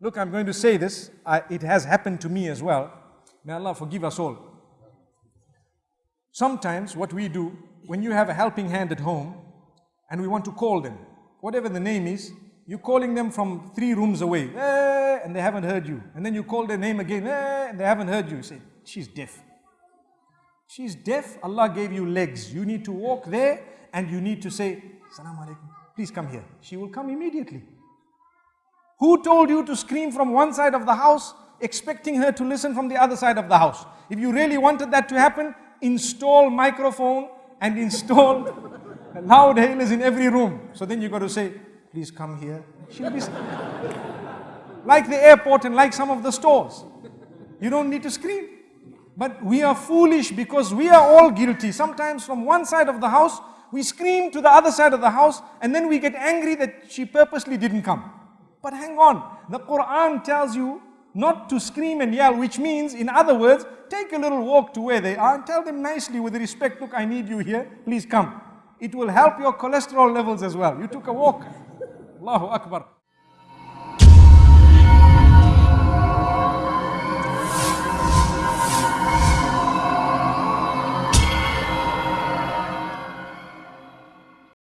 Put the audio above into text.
Look, I'm going to say this. I, it has happened to me as well. May Allah forgive us all. Sometimes what we do, when you have a helping hand at home and we want to call them, whatever the name is, you're calling them from three rooms away, eh, and they haven't heard you. And then you call their name again, eh, and they haven't heard you. You say, she's deaf. She's deaf, Allah gave you legs. You need to walk there and you need to say, Salaam alaikum, please come here. She will come immediately. Who told you to scream from one side of the house, expecting her to listen from the other side of the house? If you really wanted that to happen, install microphone and install loud hailers in every room. So then you've got to say, please come here. She'll be like the airport and like some of the stores. You don't need to scream. But we are foolish because we are all guilty. Sometimes from one side of the house, we scream to the other side of the house and then we get angry that she purposely didn't come. But hang on, the Quran tells you not to scream and yell, which means, in other words, take a little walk to where they are and tell them nicely with respect, look, I need you here, please come. It will help your cholesterol levels as well. You took a walk. Allahu Akbar.